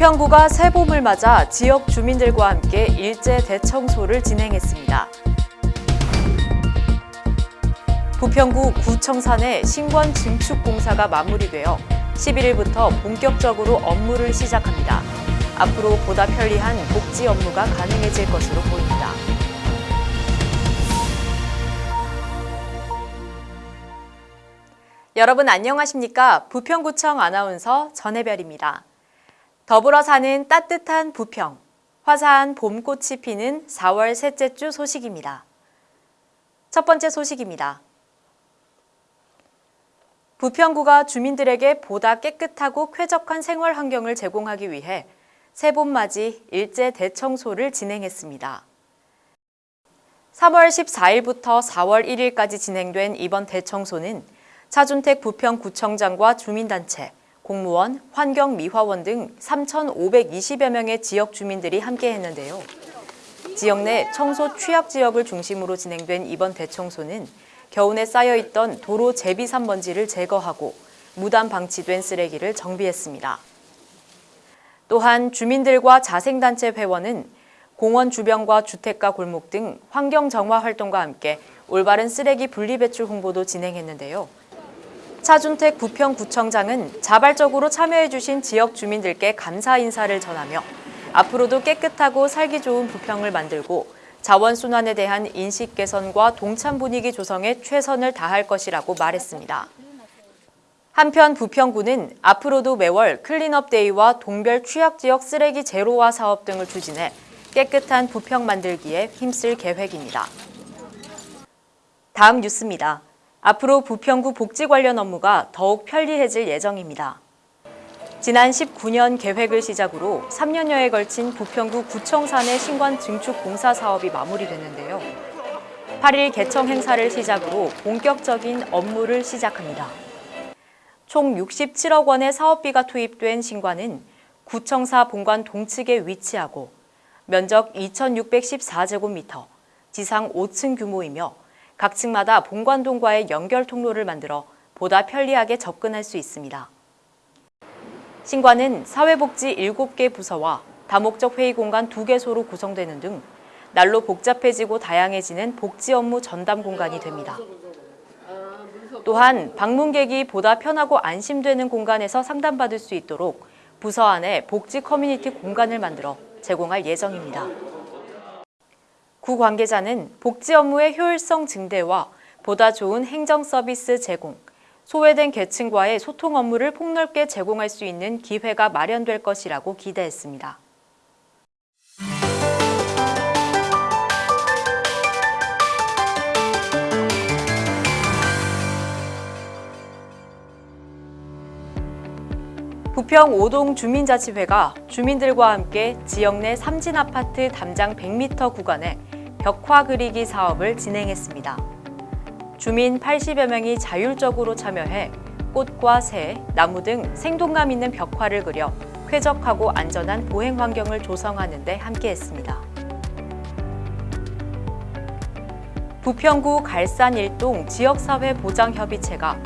부평구가 새봄을 맞아 지역 주민들과 함께 일제 대청소를 진행했습니다. 부평구 구청산의 신권 증축 공사가 마무리되어 11일부터 본격적으로 업무를 시작합니다. 앞으로 보다 편리한 복지 업무가 가능해질 것으로 보입니다. 여러분 안녕하십니까? 부평구청 아나운서 전혜별입니다. 더불어 사는 따뜻한 부평, 화사한 봄꽃이 피는 4월 셋째 주 소식입니다. 첫 번째 소식입니다. 부평구가 주민들에게 보다 깨끗하고 쾌적한 생활 환경을 제공하기 위해 새봄맞이 일제 대청소를 진행했습니다. 3월 14일부터 4월 1일까지 진행된 이번 대청소는 차준택 부평구청장과 주민단체, 공무원, 환경미화원 등 3,520여 명의 지역 주민들이 함께 했는데요. 지역 내 청소 취약 지역을 중심으로 진행된 이번 대청소는 겨우내 쌓여있던 도로 제비 산 먼지를 제거하고 무단 방치된 쓰레기를 정비했습니다. 또한 주민들과 자생단체 회원은 공원 주변과 주택가 골목 등 환경 정화 활동과 함께 올바른 쓰레기 분리배출 홍보도 진행했는데요. 차준택 부평구청장은 자발적으로 참여해주신 지역 주민들께 감사 인사를 전하며 앞으로도 깨끗하고 살기 좋은 부평을 만들고 자원순환에 대한 인식 개선과 동참 분위기 조성에 최선을 다할 것이라고 말했습니다. 한편 부평구는 앞으로도 매월 clean-up day와 동별 취약지역 쓰레기 제로화 사업 등을 추진해 깨끗한 부평 만들기에 힘쓸 계획입니다. 다음 뉴스입니다. 앞으로 부평구 복지 관련 업무가 더욱 편리해질 예정입니다. 지난 19년 계획을 시작으로 3년여에 걸친 부평구 구청 산의 신관 증축 공사 사업이 마무리됐는데요. 8일 개청 행사를 시작으로 본격적인 업무를 시작합니다. 총 67억 원의 사업비가 투입된 신관은 구청사 본관 동측에 위치하고 면적 2,614제곱미터, 지상 5층 규모이며 각 층마다 본관동과의 연결 통로를 만들어 보다 편리하게 접근할 수 있습니다. 신관은 사회복지 7개 부서와 다목적 회의 공간 2개소로 구성되는 등 날로 복잡해지고 다양해지는 복지 업무 전담 공간이 됩니다. 또한 방문객이 보다 편하고 안심되는 공간에서 상담받을 수 있도록 부서 안에 복지 커뮤니티 공간을 만들어 제공할 예정입니다. 구 관계자는 복지 업무의 효율성 증대와 보다 좋은 행정 서비스 제공, 소외된 계층과의 소통 업무를 폭넓게 제공할 수 있는 기회가 마련될 것이라고 기대했습니다. 부평 5동 주민자치회가 주민들과 함께 지역 내 삼진 아파트 담장 100m 구간에 벽화 그리기 사업을 진행했습니다. 주민 80여 명이 자율적으로 참여해 꽃과 새, 나무 등 생동감 있는 벽화를 그려 쾌적하고 안전한 보행 환경을 조성하는 데 함께했습니다. 부평구 갈산 일동 지역사회 보장협의체가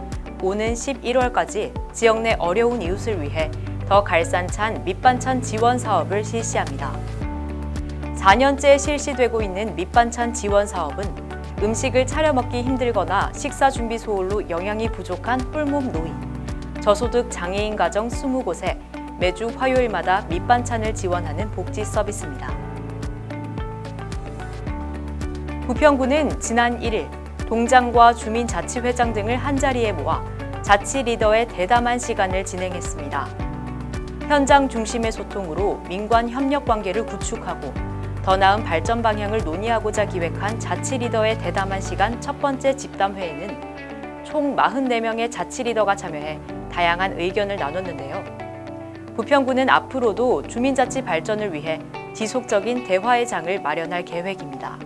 오는 11월까지 지역 내 어려운 이웃을 위해 더 갈산찬 밑반찬 지원 사업을 실시합니다. 4년째 실시되고 있는 밑반찬 지원 사업은 음식을 차려 먹기 힘들거나 식사 준비 소홀로 영양이 부족한 뿔몸 노인, 저소득 장애인 가정 20곳에 매주 화요일마다 밑반찬을 지원하는 복지 서비스입니다. 부평구는 지난 1일 동장과 주민자치회장 등을 한자리에 모아 자치 리더의 대담한 시간을 진행했습니다. 현장 중심의 소통으로 민관 협력 관계를 구축하고 더 나은 발전 방향을 논의하고자 기획한 자치 리더의 대담한 시간 첫 번째 집담회에는 총 44명의 자치 리더가 참여해 다양한 의견을 나눴는데요. 부평구는 앞으로도 주민자치 발전을 위해 지속적인 대화의 장을 마련할 계획입니다.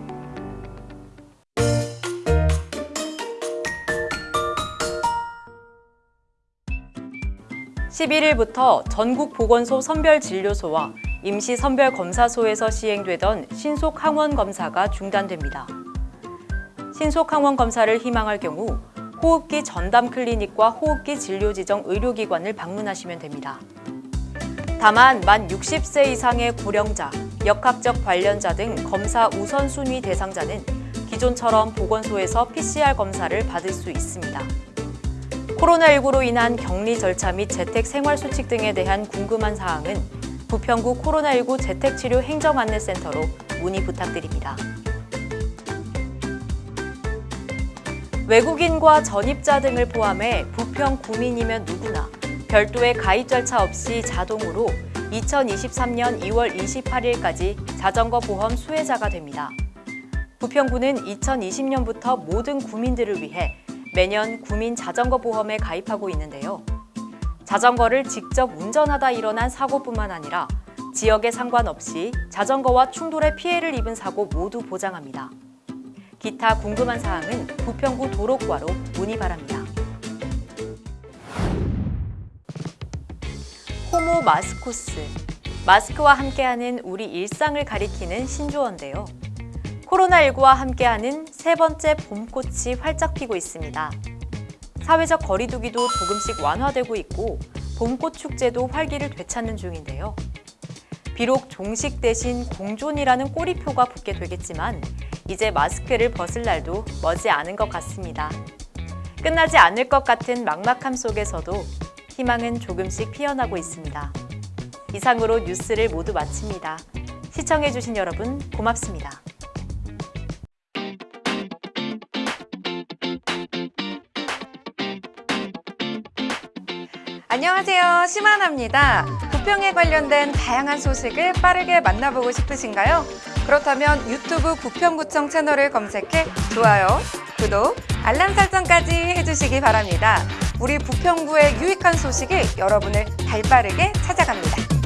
11일부터 전국 보건소 선별진료소와 임시선별검사소에서 시행되던 신속항원검사가 중단됩니다. 신속항원검사를 희망할 경우 호흡기 전담 클리닉과 호흡기 진료지정 의료기관을 방문하시면 됩니다. 다만 만 60세 이상의 고령자, 역학적 관련자 등 검사 우선순위 대상자는 기존처럼 보건소에서 PCR 검사를 받을 수 있습니다. 코로나19로 인한 격리 절차 및 재택 생활 수칙 등에 대한 궁금한 사항은 부평구 코로나19 재택치료 행정안내센터로 문의 부탁드립니다. 외국인과 전입자 등을 포함해 부평 구민이면 누구나 별도의 가입 절차 없이 자동으로 2023년 2월 28일까지 자전거 보험 수혜자가 됩니다. 부평구는 2020년부터 모든 구민들을 위해 매년 구민 자전거 보험에 가입하고 있는데요. 자전거를 직접 운전하다 일어난 사고뿐만 아니라 지역에 상관없이 자전거와 충돌해 피해를 입은 사고 모두 보장합니다. 기타 궁금한 사항은 부평구 도로과로 문의 바랍니다. 호모 마스코스. 마스크와 함께하는 우리 일상을 가리키는 신조어인데요. 코로나19와 함께하는 세 번째 봄꽃이 활짝 피고 있습니다. 사회적 거리두기도 조금씩 완화되고 있고 봄꽃 축제도 활기를 되찾는 중인데요. 비록 종식 대신 공존이라는 꼬리표가 붙게 되겠지만 이제 마스크를 벗을 날도 머지 않은 것 같습니다. 끝나지 않을 것 같은 막막함 속에서도 희망은 조금씩 피어나고 있습니다. 이상으로 뉴스를 모두 마칩니다. 시청해주신 여러분 고맙습니다. 안녕하세요. 심하나입니다. 부평에 관련된 다양한 소식을 빠르게 만나보고 싶으신가요? 그렇다면 유튜브 부평구청 채널을 검색해 좋아요, 구독, 알람 설정까지 해주시기 바랍니다. 우리 부평구의 유익한 소식이 여러분을 발빠르게 찾아갑니다.